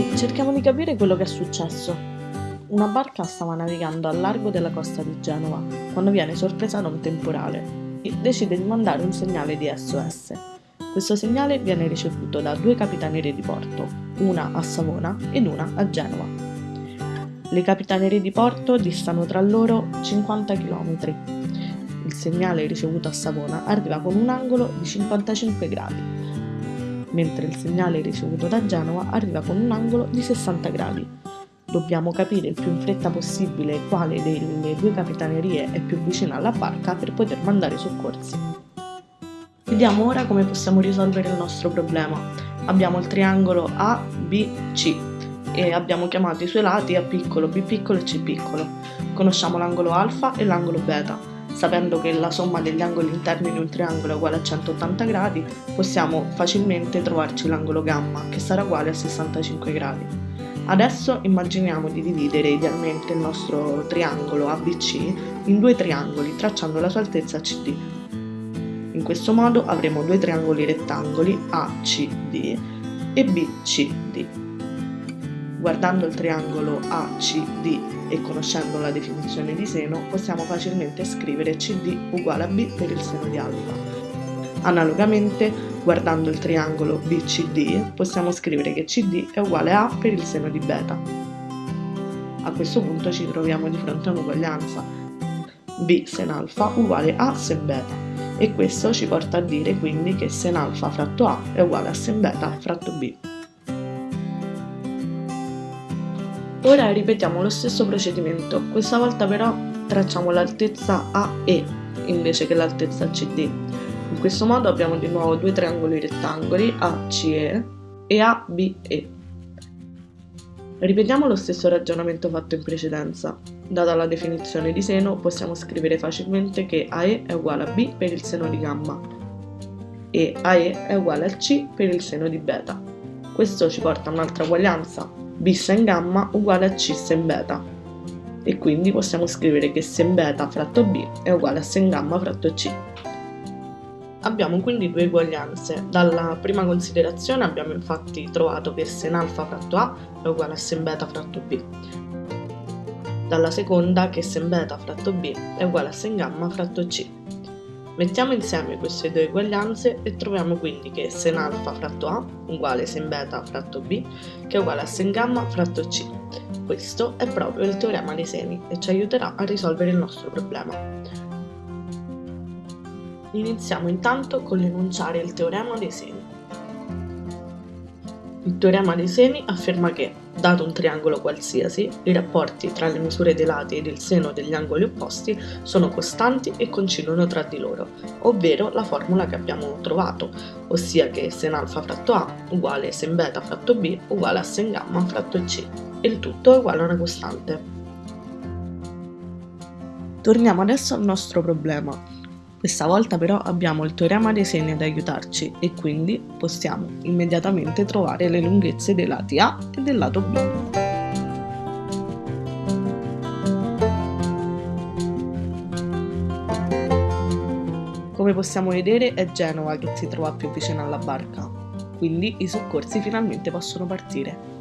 Ok, cerchiamo di capire quello che è successo. Una barca stava navigando al largo della costa di Genova quando viene sorpresa da un temporale e decide di mandare un segnale di SOS. Questo segnale viene ricevuto da due capitanerie di porto, una a Savona ed una a Genova. Le capitanerie di porto distano tra loro 50 km. Il segnale ricevuto a Savona arriva con un angolo di 55 gradi mentre il segnale ricevuto da Genova arriva con un angolo di 60 gradi. Dobbiamo capire il più in fretta possibile quale delle due capitanerie è più vicina alla barca per poter mandare i soccorsi. Vediamo ora come possiamo risolvere il nostro problema. Abbiamo il triangolo A, B, C e abbiamo chiamato i suoi lati A piccolo, B piccolo e C piccolo. Conosciamo l'angolo alfa e l'angolo beta sapendo che la somma degli angoli interni di un triangolo è uguale a 180 gradi, possiamo facilmente trovarci l'angolo gamma, che sarà uguale a 65 gradi. Adesso immaginiamo di dividere idealmente il nostro triangolo ABC in due triangoli, tracciando la sua altezza CD. In questo modo avremo due triangoli rettangoli ACD e BCD. Guardando il triangolo ACD e conoscendo la definizione di seno, possiamo facilmente scrivere CD uguale a B per il seno di alfa. Analogamente, guardando il triangolo BCD, possiamo scrivere che CD è uguale a A per il seno di beta. A questo punto ci troviamo di fronte a un'uguaglianza. B sen alfa uguale a sen beta e questo ci porta a dire quindi che sen alfa fratto A è uguale a sen beta fratto B. Ora ripetiamo lo stesso procedimento, questa volta però tracciamo l'altezza AE invece che l'altezza CD. In questo modo abbiamo di nuovo due triangoli rettangoli ACE e ABE. Ripetiamo lo stesso ragionamento fatto in precedenza. Data la definizione di seno, possiamo scrivere facilmente che AE è uguale a B per il seno di gamma e AE è uguale a C per il seno di beta. Questo ci porta a un'altra uguaglianza, b sen gamma uguale a c sen beta e quindi possiamo scrivere che sen beta fratto b è uguale a sen gamma fratto c. Abbiamo quindi due uguaglianze. Dalla prima considerazione abbiamo infatti trovato che sen alfa fratto a è uguale a sen beta fratto b. Dalla seconda che sen beta fratto b è uguale a sen gamma fratto c. Mettiamo insieme queste due uguaglianze e troviamo quindi che sen alfa fratto A uguale sen beta fratto B che è uguale a sen gamma fratto C. Questo è proprio il teorema dei seni e ci aiuterà a risolvere il nostro problema. Iniziamo intanto con l'enunciare il teorema dei seni. Il teorema dei seni afferma che, dato un triangolo qualsiasi, i rapporti tra le misure dei lati e il seno degli angoli opposti sono costanti e coincidono tra di loro, ovvero la formula che abbiamo trovato, ossia che sen alfa fratto A uguale sen beta fratto B uguale a sen gamma fratto C, il tutto è uguale a una costante. Torniamo adesso al nostro problema. Questa volta però abbiamo il teorema dei seni ad aiutarci e quindi possiamo immediatamente trovare le lunghezze dei lati A e del lato B. Come possiamo vedere è Genova che si trova più vicino alla barca, quindi i soccorsi finalmente possono partire.